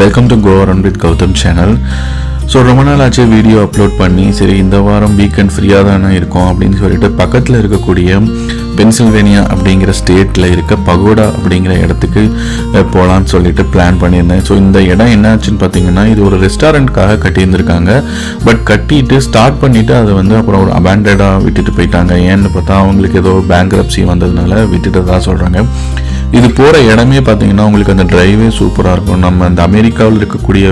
Welcome to கோவரன் with Gautham channel so ரொம்ப நாள் ஆச்சு வீடியோ அப்லோட் பண்ணி சரி இந்த வாரம் வீக்கெண்ட் ஃப்ரீயாக தானே இருக்கும் அப்படின்னு சொல்லிட்டு பக்கத்தில் இருக்கக்கூடிய பென்சில்வேனியா அப்படிங்கிற ஸ்டேட்டில் இருக்க பகோடா அப்படிங்கிற இடத்துக்கு போகலான்னு சொல்லிட்டு பிளான் பண்ணியிருந்தேன். ஸோ இந்த இடம் என்னாச்சுன்னு பார்த்தீங்கன்னா இது ஒரு ரெஸ்டாரண்ட்காக கட்டியிருந்திருக்காங்க. பட் கட்டிட்டு ஸ்டார்ட் பண்ணிவிட்டு அதை வந்து அப்புறம் ஒரு அபேண்டடாக விட்டுட்டு போயிட்டாங்க. ஏன்னு பார்த்தா அவங்களுக்கு ஏதோ பேங்க்ரப்சி வந்ததுனால விட்டுட்டதா சொல்கிறாங்க இது போகிற இடமே பார்த்தீங்கன்னா உங்களுக்கு அந்த ட்ரைவே சூப்பராக இருக்கும். நம்ம அந்த அமெரிக்காவில் இருக்கக்கூடிய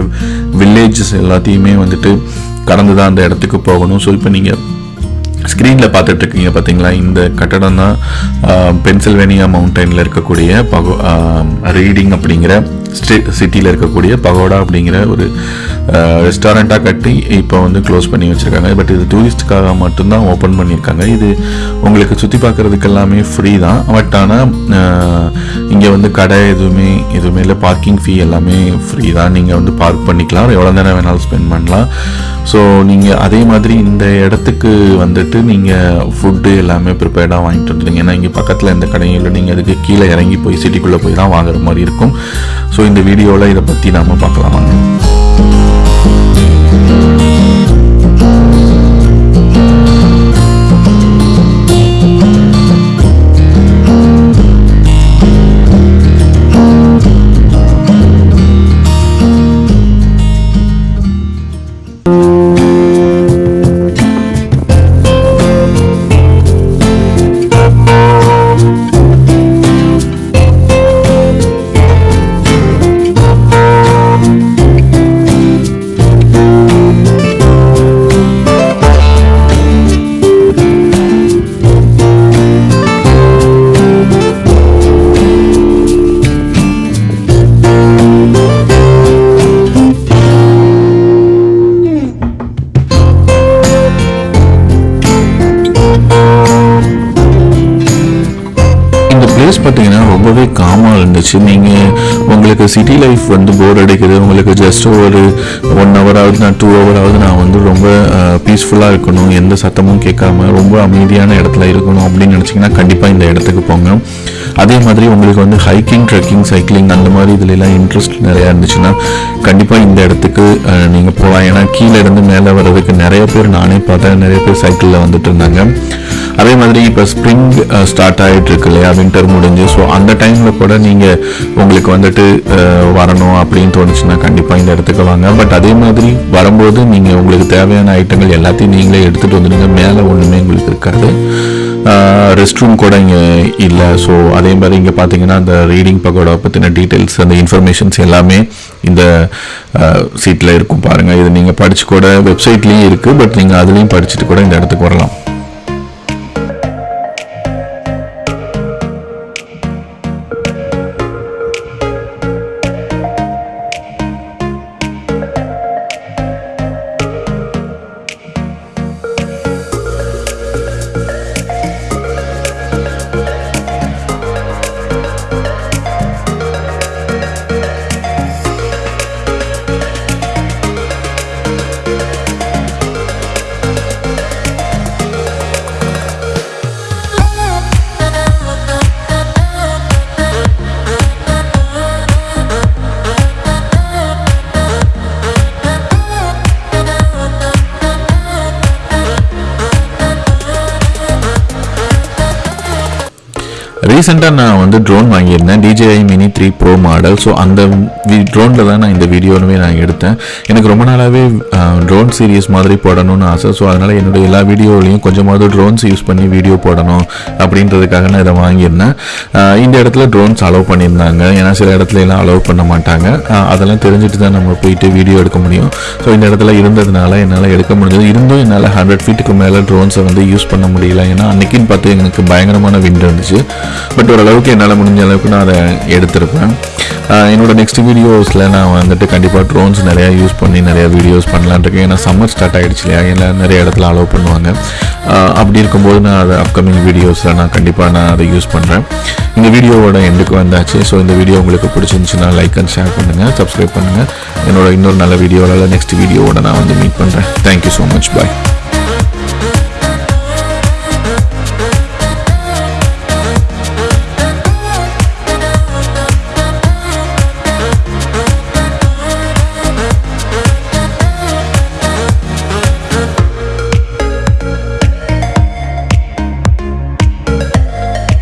வில்லேஜஸ் எல்லாத்தையுமே வந்துட்டு கடந்து தான் அந்த இடத்துக்கு போகணும். ஸோ இப்போ நீங்கள் ஸ்க்ரீனில் பார்த்துட்ருக்கீங்க பார்த்தீங்களா இந்த கட்டடம் தான் பென்சில்வேனியா மவுண்டனில் இருக்கக்கூடிய பகோ ரீடிங் அப்படிங்கிற ஸ்ட்ரீட் சிட்டியில் இருக்கக்கூடிய பகோடா அப்படிங்கிற ஒரு ரெஸ்டாரண்ட்டாக கட்டி இப்போ வந்து க்ளோஸ் பண்ணி வச்சுருக்காங்க. பட் இது டூரிஸ்ட்டுக்காக மட்டும்தான் ஓப்பன் பண்ணியிருக்காங்க. இது உங்களுக்கு சுற்றி பார்க்குறதுக்கு எல்லாமே ஃப்ரீ தான். பட் ஆனால் இங்கே வந்து கடை எதுவுமே எதுவுமே இல்லை. பார்க்கிங் ஃபீ எல்லாமே ஃப்ரீ தான். நீங்கள் வந்து பார்க் பண்ணிக்கலாம். எவ்வளோ நேரம் வேணாலும் ஸ்பெண்ட் பண்ணலாம். ஸோ நீங்கள் அதே மாதிரி இந்த இடத்துக்கு வந்துட்டு நீங்கள் ஃபுட்டு எல்லாமே ப்ரிப்பேர்டாக வாங்கிட்டு வந்துடுங்க. ஏன்னா இங்கே பக்கத்தில் எந்த கடையும் இல்லை. நீங்கள் அதுக்கு கீழே இறங்கி போய் சிட்டிக்குள்ளே போய் தான் வாங்குற மாதிரி இருக்கும். ஸோ இந்த வீடியோவில் இதை பற்றி நாம் பார்க்கலாம் வாங்க பிளேஸ் பார்த்தீங்கன்னா ரொம்பவே காமாக இருந்துச்சு. நீங்கள் உங்களுக்கு சிட்டி லைஃப் வந்து போர் அடிக்குது. உங்களுக்கு ஜஸ்ட் ஒரு ஒன் ஹவர் ஆகுது நான் டூ ஹவர் ஆகுது நான் வந்து ரொம்ப பீஸ்ஃபுல்லாக இருக்கணும். எந்த சத்தமும் கேட்காம ரொம்ப அமைதியான இடத்துல இருக்கணும் அப்படின்னு நினச்சிங்கன்னா கண்டிப்பாக இந்த இடத்துக்கு போங்க. அதே மாதிரி உங்களுக்கு வந்து ஹைக்கிங் ட்ரெக்கிங் சைக்கிளிங் அந்த மாதிரி இதுலலாம் இன்ட்ரெஸ்ட் நிறையா இருந்துச்சுன்னா கண்டிப்பாக இந்த இடத்துக்கு நீங்கள் போகலாம் ஏன்னா கீழே இருந்து மேலே வர்றதுக்கு நிறைய பேர் நானே பார்த்தேன். நிறைய பேர் சைக்கிளில் வந்துட்டு இருந்தாங்க. அதே மாதிரி இப்போ ஸ்ப்ரிங் ஸ்டார்ட் ஆகிட்டு இருக்கு இல்லையா? வின்டர் முடிஞ்சு. ஸோ அந்த டைமில் கூட நீங்கள் உங்களுக்கு வந்துட்டு வரணும் அப்படின்னு தோணுச்சுன்னா கண்டிப்பாக இந்த இடத்துக்கு வாங்க. பட் அதே மாதிரி வரும்போது நீங்கள் உங்களுக்கு தேவையான ஐட்டங்கள் எல்லாத்தையும் நீங்களே எடுத்துகிட்டு வந்துடுங்க. மேலே ஒன்றுமே உங்களுக்கு இருக்காது. ரெஸ்ட் ரூம் கூட இங்கே இல்லை. ஸோ அதே மாதிரி இங்கே பார்த்தீங்கன்னா அந்த ரீடிங் பகோடா பற்றின டீட்டெயில்ஸ் அந்த இன்ஃபர்மேஷன்ஸ் எல்லாமே இந்த சீட்டில் இருக்கும் பாருங்கள் இது நீங்கள் படிச்சு கூட வெப்சைட்லேயும் இருக்குது பட் நீங்கள் அதுலேயும் படிச்சுட்டு கூட இந்த இடத்துக்கு வரலாம். ரீசெண்டாக நான் வந்து ட்ரோன் வாங்கியிருந்தேன் DJI mini three pro model so அந்த ட்ரோனில் தான் நான் இந்த வீடியோனுமே நான் எடுத்தேன். எனக்கு ரொம்ப நாளாகவே ட்ரோன் சீரியஸ் மாதிரி போடணும்னு ஆசை. ஸோ அதனால் என்னுடைய எல்லா வீடியோலையும் கொஞ்சமாவது ட்ரோன்ஸ் யூஸ் பண்ணி வீடியோ போடணும் அப்படின்றதுக்காக நான் இதை வாங்கியிருந்தேன். இந்த இடத்துல ட்ரோன்ஸ் அலோவ் பண்ணியிருந்தாங்க. ஏன்னா சில இடத்துல எல்லாம் அலோவ் பண்ண மாட்டாங்க. அதெல்லாம் தெரிஞ்சுட்டு தான் நம்ம போயிட்டு வீடியோ எடுக்க முடியும். ஸோ இந்த இடத்துல இருந்ததுனால என்னால் எடுக்க முடிஞ்சது. இருந்தும் என்னால் ஹண்ட்ரட் ஃபீட்டுக்கு மேலே ட்ரோன்ஸை வந்து யூஸ் பண்ண முடியல. ஏன்னா அன்றைக்கின்னு பார்த்து எனக்கு பயங்கரமான விண்ட் இருந்துச்சு. பட் ஓரளவுக்கு என்னால் முடிஞ்ச அளவுக்கு நான் அதை எடுத்திருப்பேன். என்னோட நெக்ஸ்ட் வீடியோஸில் நான் வந்துட்டு கண்டிப்பாக ட்ரோன்ஸ் நிறையா யூஸ் பண்ணி நிறையா வீடியோஸ் பண்ணலான்னு இருக்கேன். ஏன்னா சம்மர் ஸ்டார்ட் ஆகிடுச்சு இல்லையா? இல்லை நிறைய இடத்துல அலோவ் பண்ணுவாங்க. அப்படி இருக்கும்போது நான் அதை அப்கமிங் வீடியோஸில் நான் கண்டிப்பாக நான் அதை யூஸ் பண்ணுறேன் இந்த வீடியோவோட எண்டுக்கு வந்தாச்சு. ஸோ இந்த வீடியோ உங்களுக்கு பிடிச்சிருந்துச்சுன்னா லைக் அண்ட் ஷேர் பண்ணுங்கள் சப்ஸ்கிரைப் பண்ணுங்கள் என்னோட இன்னொரு நல்ல வீடியோவில் நெக்ஸ்ட் வீடியோவோட நான் வந்து மீட் பண்ணுறேன் தேங்க்யூ ஸோ மச் பாய்